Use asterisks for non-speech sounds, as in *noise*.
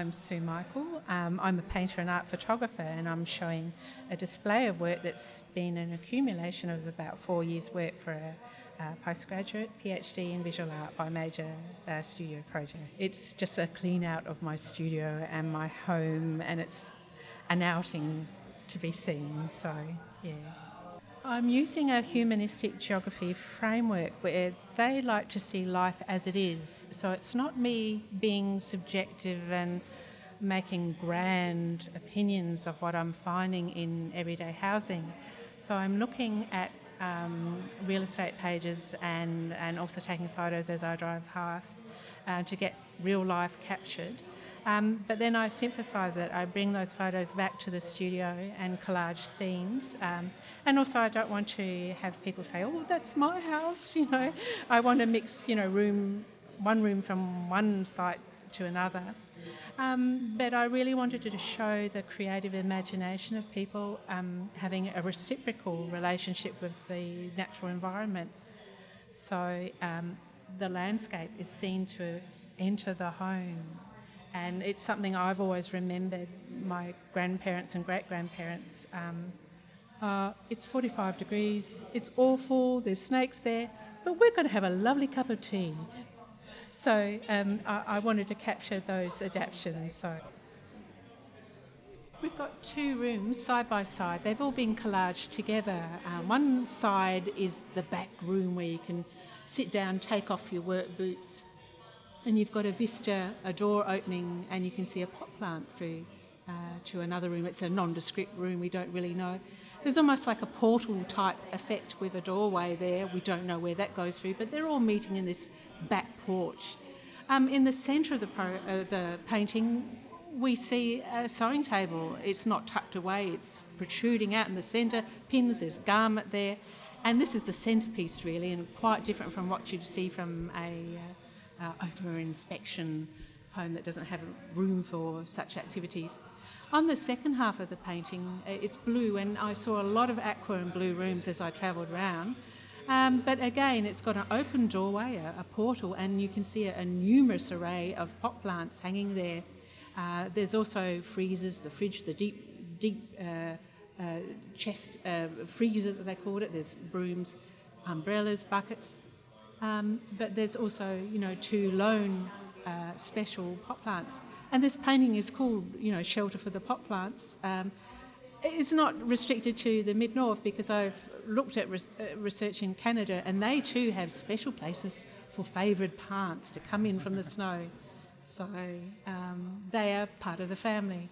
I'm Sue Michael. Um, I'm a painter and art photographer, and I'm showing a display of work that's been an accumulation of about four years' work for a, a postgraduate PhD in visual art by major uh, studio project. It's just a clean out of my studio and my home, and it's an outing to be seen. So, yeah. I'm using a humanistic geography framework where they like to see life as it is. So it's not me being subjective and making grand opinions of what I'm finding in everyday housing. So I'm looking at um, real estate pages and, and also taking photos as I drive past uh, to get real life captured. Um, but then I synthesize it. I bring those photos back to the studio and collage scenes. Um, and also, I don't want to have people say, "Oh, that's my house." *laughs* You know, I want to mix, you know, room, one room from one site to another. Um, but I really wanted to show the creative imagination of people um, having a reciprocal relationship with the natural environment. So um, the landscape is seen to enter the home and it's something I've always remembered. My grandparents and great grandparents. Um, uh, it's 45 degrees. It's awful. There's snakes there, but we're going to have a lovely cup of tea. So um, I, I, wanted to capture those adaptations. So we've got two rooms side by side. They've all been collaged together. Um, one side is the back room where you can sit down, take off your work boots, and you've got a vista, a door opening, and you can see a pot plant through uh, to another room. It's a nondescript room, we don't really know. There's almost like a portal type effect with a doorway there. We don't know where that goes through, but they're all meeting in this back porch. Um, in the centre of the, pro, uh, the painting, we see a sewing table. It's not tucked away, it's protruding out in the centre. Pins, there's garment there. And this is the centrepiece, really, and quite different from what you'd see from a uh, uh, over inspection home that doesn't have room for such activities. On the second half of the painting, uh, it's blue, and I saw a lot of aqua and blue rooms as I travelled around. Um, but again, it's got an open doorway, a, a portal, and you can see a, a, numerous array of pot plants hanging there. Uh, there's also freezers, the fridge, the deep, deep uh, uh, chest uh, freezer that they called it. There's brooms, umbrellas, buckets. Um, but there's also, you know, two lone uh, special pot plants. And this painting is called, you know, Shelter for the Pot Plants. Um, it's not restricted to the mid north because I've looked at res- uh, research in Canada and they too have special places for favoured plants to come in from the snow. So um, they are part of the family.